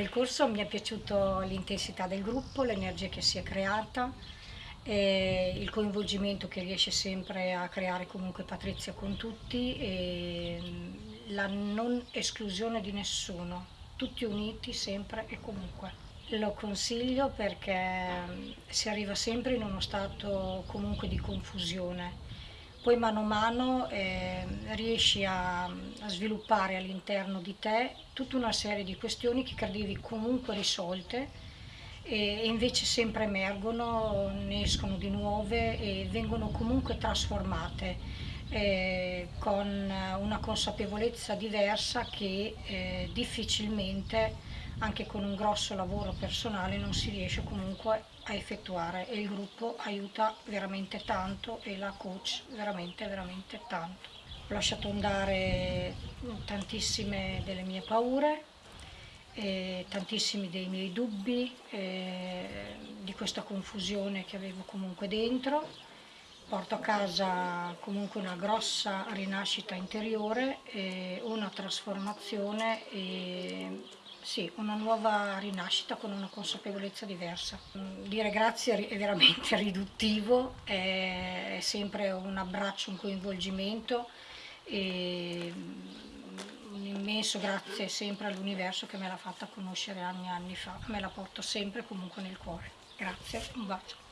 Del corso mi è piaciuta l'intensità del gruppo, l'energia che si è creata, il coinvolgimento che riesce sempre a creare comunque Patrizia con tutti e la non esclusione di nessuno, tutti uniti sempre e comunque. Lo consiglio perché si arriva sempre in uno stato comunque di confusione poi mano a mano eh, riesci a, a sviluppare all'interno di te tutta una serie di questioni che credevi comunque risolte e, invece sempre emergono, ne escono di nuove e vengono comunque trasformate eh, con una consapevolezza diversa che eh, difficilmente anche con un grosso lavoro personale non si riesce comunque a effettuare e il gruppo aiuta veramente tanto e la coach veramente veramente tanto. Ho lasciato andare tantissime delle mie paure, tantissimi dei miei dubbi, di questa confusione che avevo comunque dentro. Porto a casa comunque una grossa rinascita interiore, una trasformazione e sì, una nuova rinascita con una consapevolezza diversa. Dire grazie è veramente riduttivo, è sempre un abbraccio, un coinvolgimento e un immenso grazie sempre all'universo che me l'ha fatta conoscere anni e anni fa, me la porto sempre comunque nel cuore. Grazie, un bacio.